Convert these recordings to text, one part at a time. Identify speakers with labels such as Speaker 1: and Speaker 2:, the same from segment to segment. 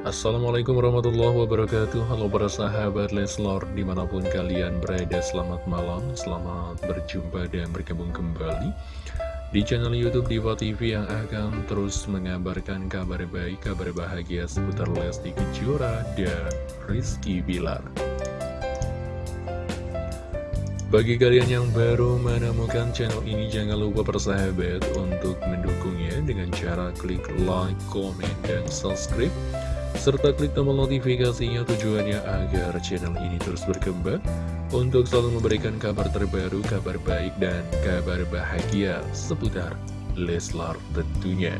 Speaker 1: Assalamualaikum warahmatullahi wabarakatuh. Halo para sahabat Leslor Di mana pun kalian berada selamat malam Selamat berjumpa dan bergabung kembali. Di channel Youtube Diva TV yang akan terus mengabarkan kabar baik Kabar bahagia seputar Lesti Kejora dan Rizky Bilar. Bagi kalian yang baru menemukan channel ini, jangan lupa persahabat untuk mendukungnya dengan cara klik like, comment, dan subscribe. Serta klik tombol notifikasinya tujuannya agar channel ini terus berkembang untuk selalu memberikan kabar terbaru, kabar baik, dan kabar bahagia seputar Leslar tentunya.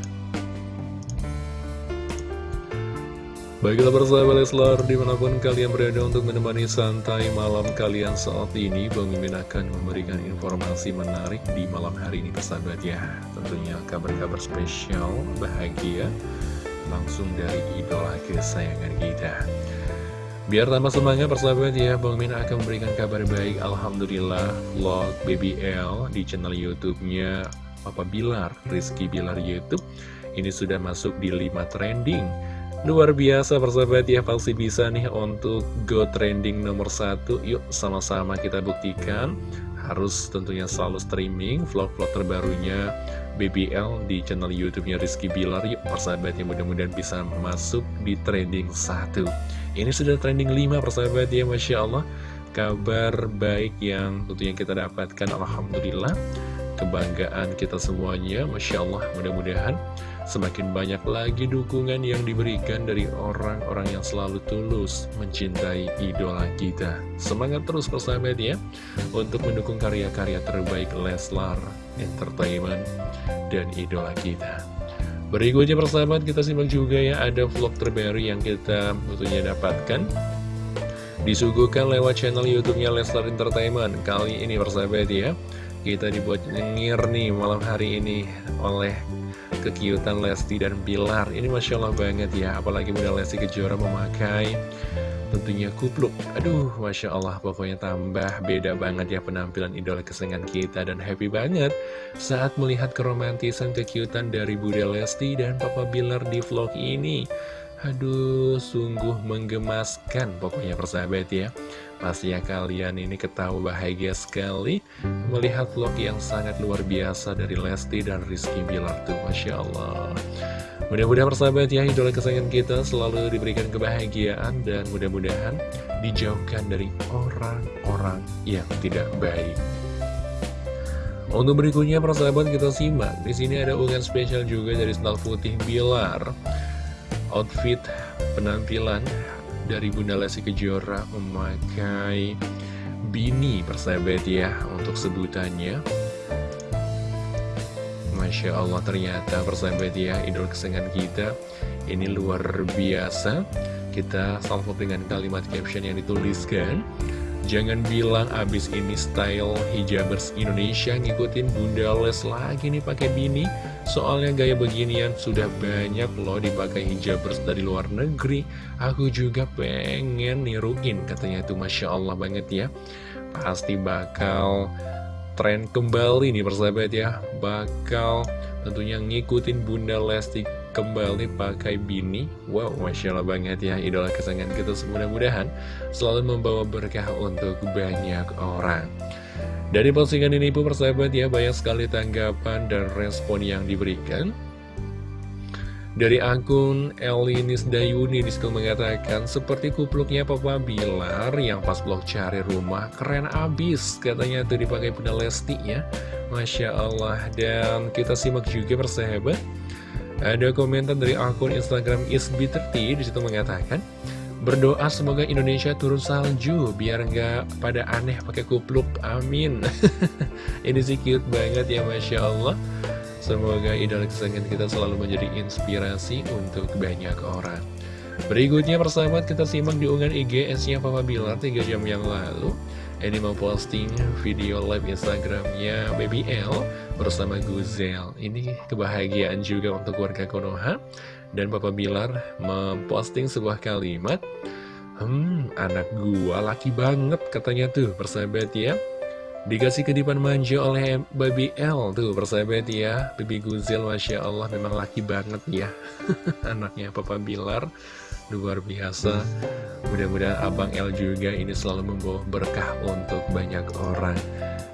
Speaker 1: Baiklah persahabat Leslar, di mana pun kalian berada untuk menemani santai malam kalian saat ini Bang akan memberikan informasi menarik di malam hari ini persahabat ya Tentunya kabar-kabar spesial, bahagia, langsung dari idola kesayangan kita. Biar tambah semangat persahabat ya, Bang Mimin akan memberikan kabar baik Alhamdulillah vlog BBL di channel Youtubenya Papa Bilar, Rizky Bilar Youtube. Ini sudah masuk di 5 trending. Luar biasa persahabat ya pasti bisa nih untuk go trending nomor satu. Yuk sama-sama kita buktikan. Harus tentunya selalu streaming vlog-vlog terbarunya BBL di channel youtube-nya Rizky Bilar. Yuk persahabat ya mudah-mudahan bisa masuk di trending satu. Ini sudah trending 5 persahabat ya Masya Allah. Kabar baik yang tentunya kita dapatkan Alhamdulillah. Kebanggaan kita semuanya Masya Allah mudah-mudahan Semakin banyak lagi dukungan yang diberikan dari orang-orang yang selalu tulus mencintai idola kita. Semangat terus persahabat ya, untuk mendukung karya-karya terbaik Leslar Entertainment dan idola kita. Berikutnya persahabat kita simak juga ya, ada vlog terbaru yang kita tentunya dapatkan. Disuguhkan lewat channel YouTube-nya Leslar Entertainment. Kali ini persahabat ya, kita dibuat nyengir nih malam hari ini oleh kekiutan Lesti dan Bilar. Ini Masya Allah banget ya Apalagi Bunda Lesti Kejora memakai tentunya kupluk. Aduh Masya Allah pokoknya tambah beda banget ya penampilan idola kesenangan kita Dan happy banget saat melihat keromantisan kekiutan dari Bunda Lesti dan Papa Bilar di vlog ini. Aduh, sungguh menggemaskan pokoknya persahabat ya. Pastinya kalian ini ketahui bahagia sekali melihat vlog yang sangat luar biasa dari Lesti dan Rizky Bilar tuh, Masya Allah. Mudah-mudahan persahabat ya, idola kesayangan kita selalu diberikan kebahagiaan dan mudah-mudahan dijauhkan dari orang-orang yang tidak baik. Untuk berikutnya persahabat kita simak. Di sini ada unggahan spesial juga dari Sendal Putih Bilar outfit penampilan dari Bunda Lesti Kejora memakai bini persahabat ya untuk sebutannya. Masya Allah ternyata persahabat ya idol kesenangan kita. Ini luar biasa. Kita salvo dengan kalimat caption yang dituliskan Jangan bilang abis ini style hijabers Indonesia ngikutin Bunda Les lagi nih pakai bini. Soalnya gaya beginian sudah banyak loh dipakai hijabers dari luar negeri. Aku juga pengen niruin katanya itu Masya Allah banget ya. Pasti bakal tren kembali nih persahabat ya. Bakal tentunya ngikutin Bunda Lesti kembali pakai bini. Wow, Masya Allah banget ya idola kesayangan kita. Mudah-mudahan selalu membawa berkah untuk banyak orang. Dari postingan ini pun persahabat ya banyak sekali tanggapan dan respon yang diberikan. Dari akun Elinis Dayuni di situ mengatakan seperti kupluknya Papa Bilar yang pas blog cari rumah keren abis katanya tuh dipakai Bunda Lesti ya. Masya Allah. Dan kita simak juga persahabat ada komentar dari akun Instagram isbi30 di situ mengatakan Berdoa semoga Indonesia turun salju biar nggak pada aneh pakai kupluk, amin. Ini sih cute banget ya Masya Allah. Semoga idola kesayangan kita selalu menjadi inspirasi untuk banyak orang. Berikutnya persahabat kita simak di unggahan IGS-nya Papa Bilar 3 jam yang lalu. Ini memposting video live Instagramnya Baby L bersama Guzel. Ini kebahagiaan juga untuk warga Konoha. Dan Papa Bilar memposting sebuah kalimat, Hmm, anak gua laki banget katanya tuh persahabat ya. Dikasih kedipan manja oleh Baby L tuh persahabat ya. Baby Guzel Masya Allah memang laki banget ya. Anaknya Papa Bilar. luar biasa Mudah-mudahan Abang L juga ini selalu membawa berkah untuk banyak orang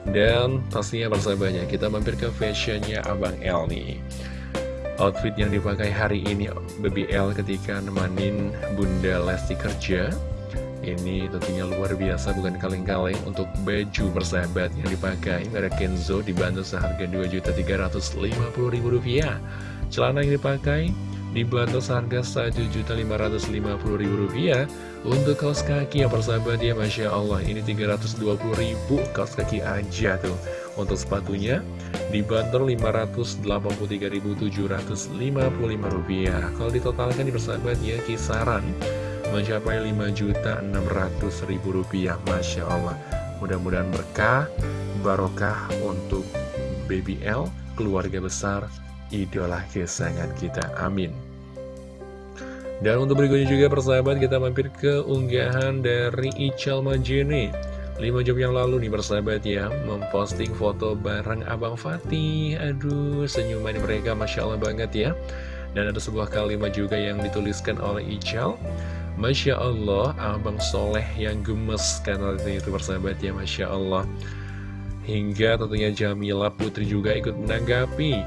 Speaker 1: Dan pastinya persahabatnya kita mampir ke fashionnya Abang L nih Outfit yang dipakai hari ini Baby L ketika nemanin Bunda Lesti kerja Ini tentunya luar biasa bukan kaleng-kaleng untuk baju persahabat yang dipakai. Merek Kenzo dibantu seharga Rp2.350.000 Celana yang dipakai dibantu seharga Rp1.550.000 untuk kaos kaki ya persahabat ya Masya Allah ini 320.000 kaos kaki aja tuh. Untuk sepatunya dibantu Rp583.755 kalau ditotalkan di persahabat ya kisaran mencapai Rp5.600.000 Masya Allah. Mudah-mudahan berkah barokah untuk BBL keluarga besar idola kesayangan kita. Amin. Dan untuk berikutnya juga persahabat kita mampir ke unggahan dari Ical Majene. 5 jam yang lalu nih persahabat ya Memposting foto bareng Abang Fatih. Aduh senyuman mereka Masya Allah banget ya. Dan ada sebuah kalimat juga yang dituliskan oleh Ical Masya Allah Abang Soleh yang gemes Karena itu persahabat ya Masya Allah. Hingga tentunya Jamila Putri juga ikut menanggapi.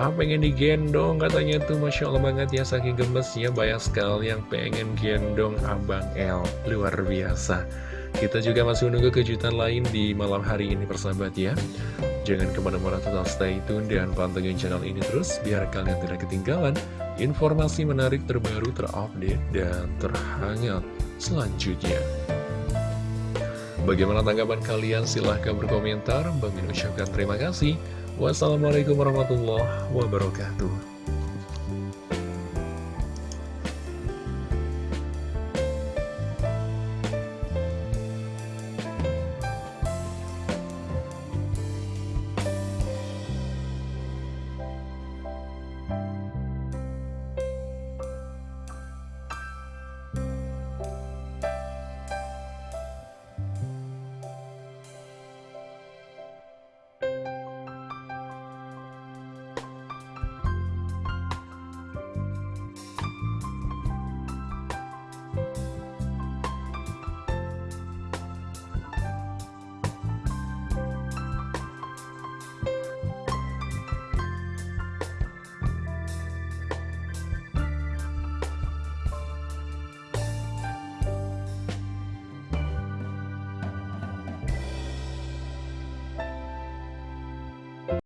Speaker 1: Ah pengen digendong katanya tuh Masya Allah banget ya Saking gemesnya banyak sekali yang pengen gendong Abang L Luar biasa. Kita juga masih menunggu kejutan lain di malam hari ini persahabat ya. Jangan ke mana-mana total stay tune dan pantengin channel ini terus Biar kalian tidak ketinggalan informasi menarik terbaru terupdate dan terhangat selanjutnya. Bagaimana tanggapan kalian? Silahkan berkomentar. Bagi ucapkan terima kasih. Wassalamualaikum warahmatullahi wabarakatuh